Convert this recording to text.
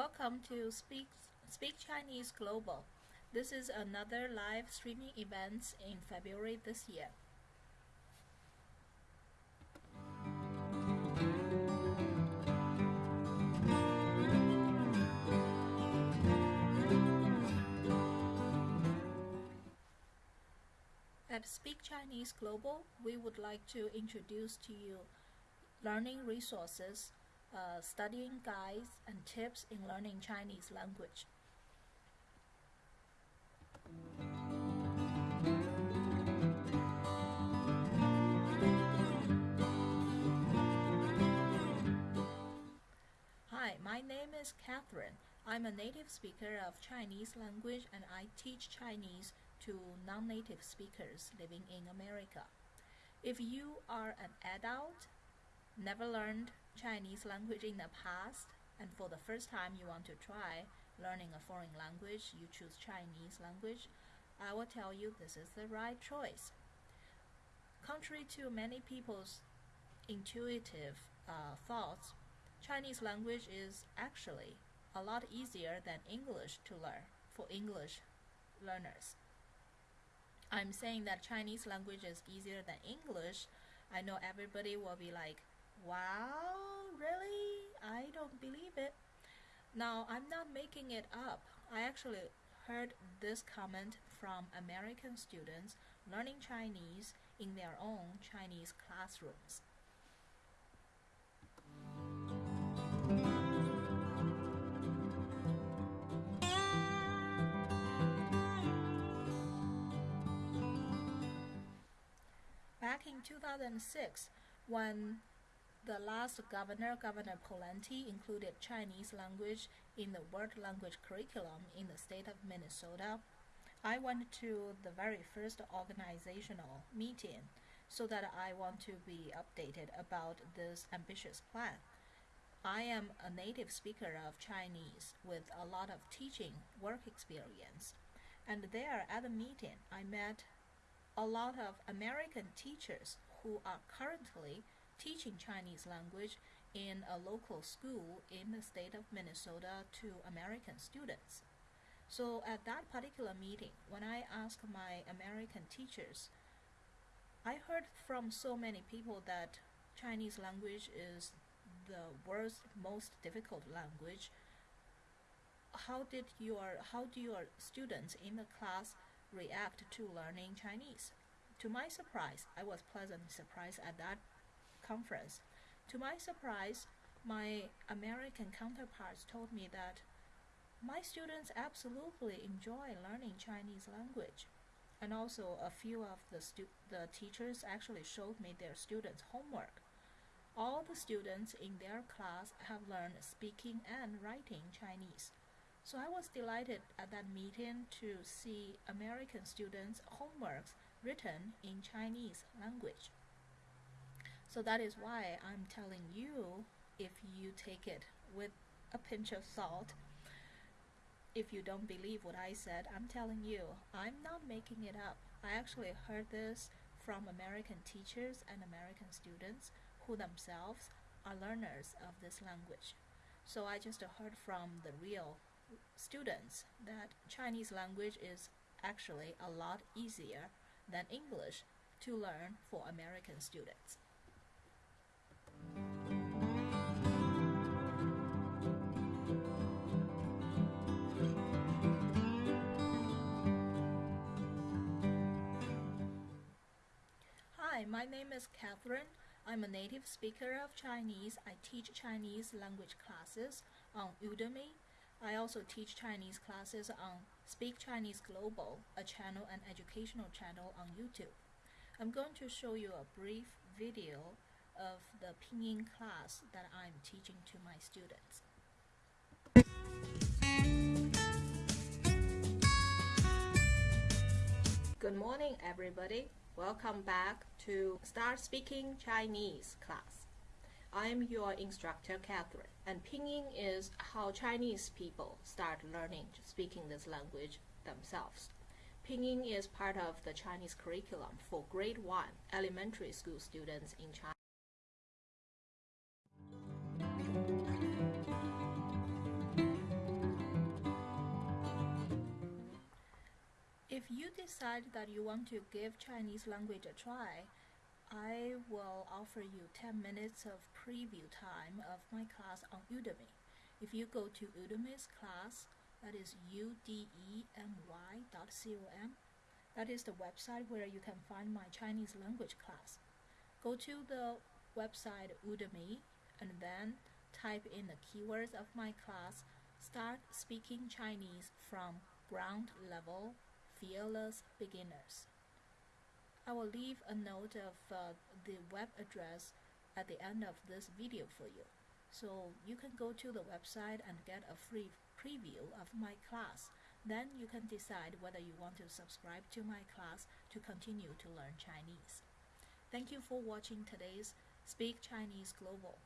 Welcome to Speak, Speak Chinese Global. This is another live streaming event in February this year. At Speak Chinese Global, we would like to introduce to you learning resources, uh, studying guides, and tips in learning Chinese language. Hi, my name is Catherine. I'm a native speaker of Chinese language and I teach Chinese to non-native speakers living in America. If you are an adult, never learned Chinese language in the past, and for the first time you want to try learning a foreign language, you choose Chinese language, I will tell you this is the right choice. Contrary to many people's intuitive uh, thoughts, Chinese language is actually a lot easier than English to learn for English learners. I'm saying that Chinese language is easier than English. I know everybody will be like, wow, really? I don't believe it. Now, I'm not making it up. I actually heard this comment from American students learning Chinese in their own Chinese classrooms. Back in 2006, when the last governor, Governor Pawlenty, included Chinese language in the world language curriculum in the state of Minnesota, I went to the very first organizational meeting so that I want to be updated about this ambitious plan. I am a native speaker of Chinese with a lot of teaching work experience. And there at the meeting, I met a lot of American teachers who are currently teaching Chinese language in a local school in the state of Minnesota to American students. So at that particular meeting, when I asked my American teachers, I heard from so many people that Chinese language is the world's most difficult language. How did your how do your students in the class react to learning Chinese? To my surprise, I was pleasantly surprised at that conference. To my surprise, my American counterparts told me that my students absolutely enjoy learning Chinese language. And also, a few of the, the teachers actually showed me their students' homework. All the students in their class have learned speaking and writing Chinese. So I was delighted at that meeting to see American students' homeworks written in Chinese language. So that is why I'm telling you if you take it with a pinch of salt. If you don't believe what I said, I'm telling you, I'm not making it up. I actually heard this from American teachers and American students who themselves are learners of this language. So I just heard from the real students that Chinese language is actually a lot easier than English to learn for American students. Hi, my name is Catherine. I'm a native speaker of Chinese. I teach Chinese language classes on Udemy. I also teach Chinese classes on Speak Chinese Global, a channel and educational channel on YouTube. I'm going to show you a brief video of the pinyin class that I'm teaching to my students. Good morning everybody. Welcome back to Start Speaking Chinese class. I'm your instructor Catherine and pinyin is how Chinese people start learning to speaking this language themselves. Pinyin is part of the Chinese curriculum for grade 1 elementary school students in China. If you decide that you want to give Chinese language a try, I will offer you 10 minutes of preview time of my class on Udemy. If you go to Udemy's class, that is U-D-E-M-Y dot C-O-M, that is the website where you can find my Chinese language class. Go to the website Udemy and then type in the keywords of my class. Start speaking Chinese from ground level, fearless beginners. I will leave a note of uh, the web address at the end of this video for you, so you can go to the website and get a free preview of my class. Then you can decide whether you want to subscribe to my class to continue to learn Chinese. Thank you for watching today's Speak Chinese Global.